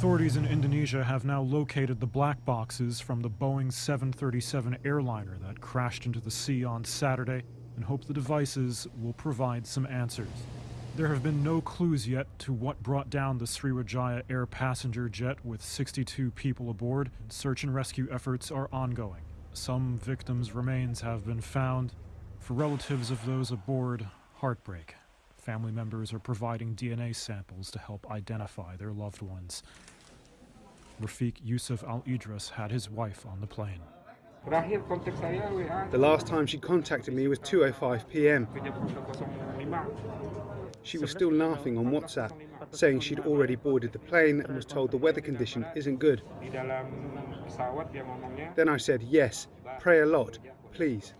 Authorities in Indonesia have now located the black boxes from the Boeing 737 airliner that crashed into the sea on Saturday and hope the devices will provide some answers. There have been no clues yet to what brought down the Sriwijaya Air passenger jet with 62 people aboard. Search and rescue efforts are ongoing. Some victims' remains have been found. For relatives of those aboard, heartbreak. Family members are providing DNA samples to help identify their loved ones. Rafiq Yusuf Al Idris had his wife on the plane. The last time she contacted me was 2.05 pm. She was still laughing on WhatsApp, saying she'd already boarded the plane and was told the weather condition isn't good. Then I said, yes, pray a lot, please.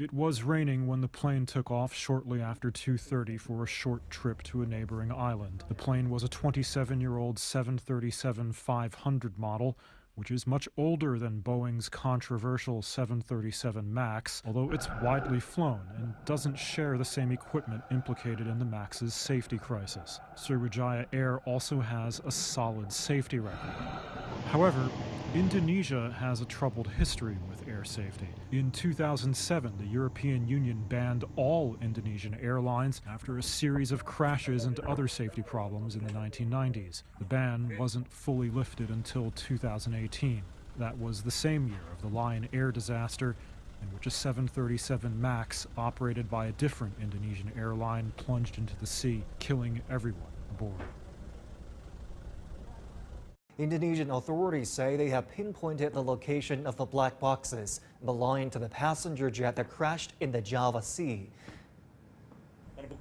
It was raining when the plane took off shortly after 2.30 for a short trip to a neighboring island. The plane was a 27-year-old 737-500 model which is much older than Boeing's controversial 737 MAX, although it's widely flown and doesn't share the same equipment implicated in the MAX's safety crisis. Sriwijaya Air also has a solid safety record. However, Indonesia has a troubled history with air safety. In 2007, the European Union banned all Indonesian airlines after a series of crashes and other safety problems in the 1990s. The ban wasn't fully lifted until 2018. That was the same year of the Lion Air disaster in which a 737 MAX operated by a different Indonesian airline plunged into the sea, killing everyone aboard. Indonesian authorities say they have pinpointed the location of the black boxes belonging to the passenger jet that crashed in the Java Sea.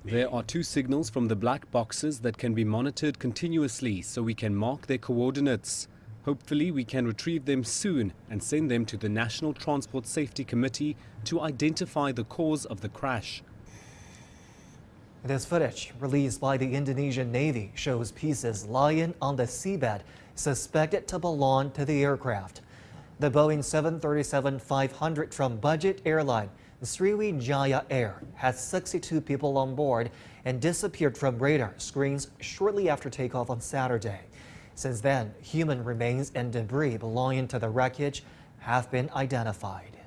There are two signals from the black boxes that can be monitored continuously so we can mark their coordinates. Hopefully we can retrieve them soon and send them to the National Transport Safety Committee to identify the cause of the crash. This footage, released by the Indonesian Navy, shows pieces lying on the seabed suspected to belong to the aircraft. The Boeing 737-500 from budget airline Sriwijaya Air had 62 people on board and disappeared from radar screens shortly after takeoff on Saturday. Since then, human remains and debris belonging to the wreckage have been identified.